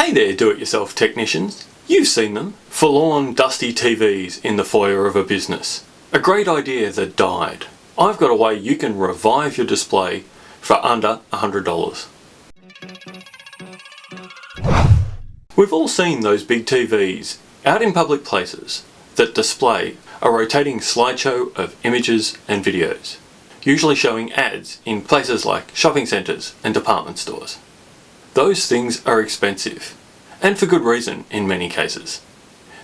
Hey there do-it-yourself technicians. You've seen them. Forlorn dusty TVs in the foyer of a business. A great idea that died. I've got a way you can revive your display for under $100. We've all seen those big TVs out in public places that display a rotating slideshow of images and videos, usually showing ads in places like shopping centres and department stores. Those things are expensive, and for good reason in many cases.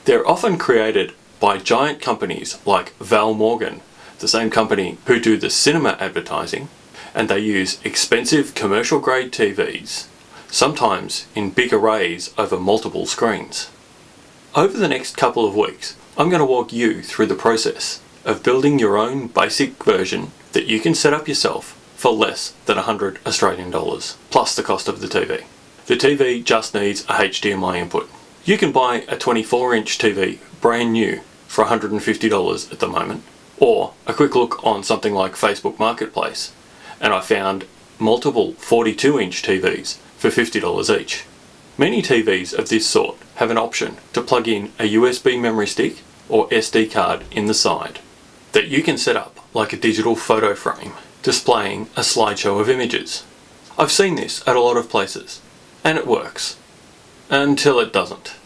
They're often created by giant companies like Val Morgan, the same company who do the cinema advertising, and they use expensive commercial grade TVs, sometimes in big arrays over multiple screens. Over the next couple of weeks, I'm going to walk you through the process of building your own basic version that you can set up yourself for less than 100 Australian dollars, plus the cost of the TV. The TV just needs a HDMI input. You can buy a 24 inch TV brand new for $150 at the moment, or a quick look on something like Facebook Marketplace, and I found multiple 42 inch TVs for $50 each. Many TVs of this sort have an option to plug in a USB memory stick or SD card in the side that you can set up like a digital photo frame displaying a slideshow of images. I've seen this at a lot of places and it works. Until it doesn't.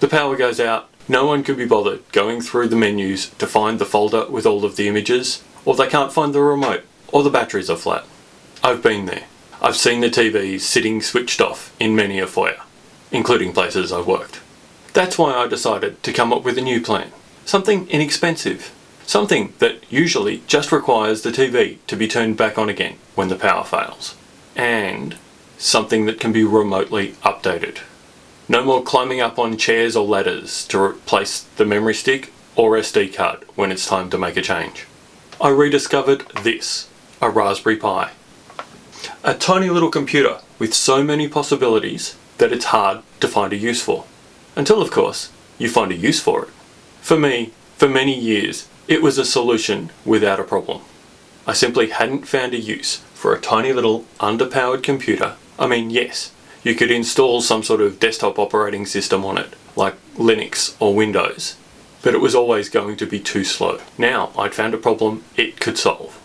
The power goes out, no one can be bothered going through the menus to find the folder with all of the images, or they can't find the remote, or the batteries are flat. I've been there. I've seen the TVs sitting switched off in many a foyer, including places I've worked. That's why I decided to come up with a new plan. Something inexpensive. Something that usually just requires the TV to be turned back on again when the power fails. And something that can be remotely updated. No more climbing up on chairs or ladders to replace the memory stick or SD card when it's time to make a change. I rediscovered this, a Raspberry Pi. A tiny little computer with so many possibilities that it's hard to find a use for. Until of course, you find a use for it. For me, for many years, it was a solution without a problem. I simply hadn't found a use for a tiny little underpowered computer. I mean, yes, you could install some sort of desktop operating system on it, like Linux or Windows, but it was always going to be too slow. Now I'd found a problem it could solve.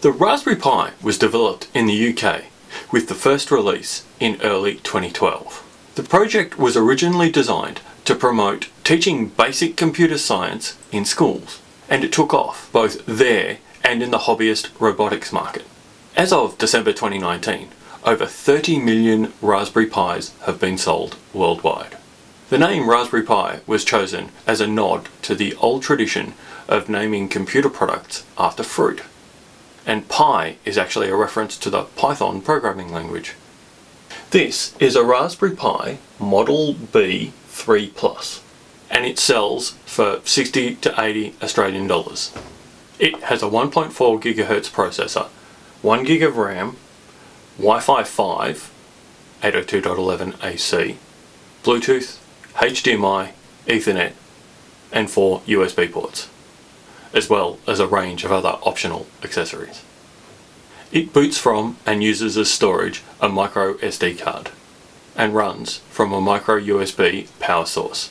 The Raspberry Pi was developed in the UK with the first release in early 2012. The project was originally designed to promote teaching basic computer science in schools, and it took off both there and in the hobbyist robotics market. As of December 2019, over 30 million Raspberry Pis have been sold worldwide. The name Raspberry Pi was chosen as a nod to the old tradition of naming computer products after fruit and Pi is actually a reference to the Python programming language. This is a Raspberry Pi Model B3 Plus and it sells for 60 to 80 Australian dollars. It has a 1.4 gigahertz processor, 1 gig of RAM, Wi-Fi 5, 802.11ac, Bluetooth, HDMI, Ethernet and 4 USB ports as well as a range of other optional accessories. It boots from and uses as storage a micro SD card and runs from a micro USB power source,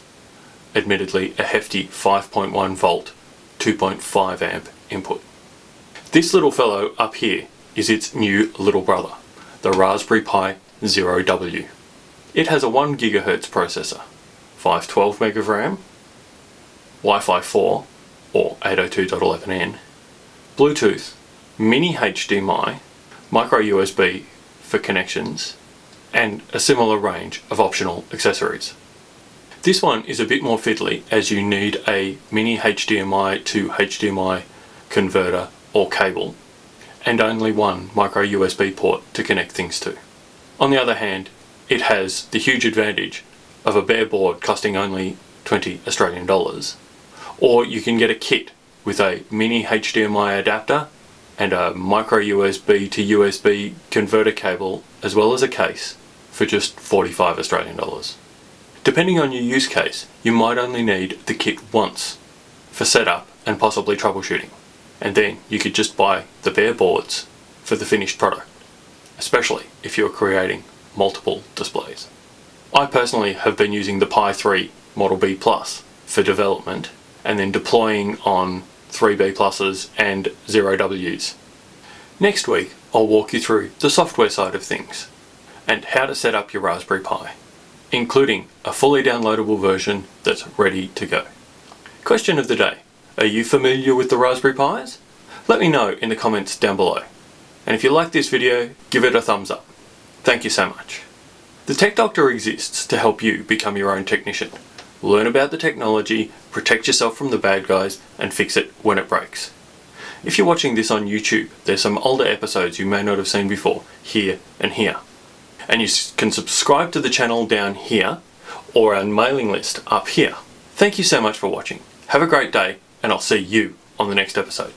admittedly a hefty 5.1 volt 2.5 amp input. This little fellow up here is its new little brother, the Raspberry Pi Zero W. It has a 1 GHz processor, 512 meg of RAM, Wi-Fi 4 or 802.11n, Bluetooth, mini HDMI, micro USB for connections, and a similar range of optional accessories. This one is a bit more fiddly as you need a mini HDMI to HDMI converter or cable and only one micro USB port to connect things to. On the other hand, it has the huge advantage of a bare board costing only 20 Australian dollars or you can get a kit with a mini HDMI adapter and a micro USB to USB converter cable as well as a case for just 45 Australian dollars. Depending on your use case, you might only need the kit once for setup and possibly troubleshooting. And then you could just buy the bare boards for the finished product, especially if you're creating multiple displays. I personally have been using the Pi 3 Model B Plus for development and then deploying on 3B pluses and 0Ws. Next week I'll walk you through the software side of things and how to set up your Raspberry Pi, including a fully downloadable version that's ready to go. Question of the day. Are you familiar with the Raspberry Pis? Let me know in the comments down below. And if you like this video, give it a thumbs up. Thank you so much. The Tech Doctor exists to help you become your own technician. Learn about the technology, protect yourself from the bad guys, and fix it when it breaks. If you're watching this on YouTube, there's some older episodes you may not have seen before, here and here. And you can subscribe to the channel down here, or our mailing list up here. Thank you so much for watching. Have a great day, and I'll see you on the next episode.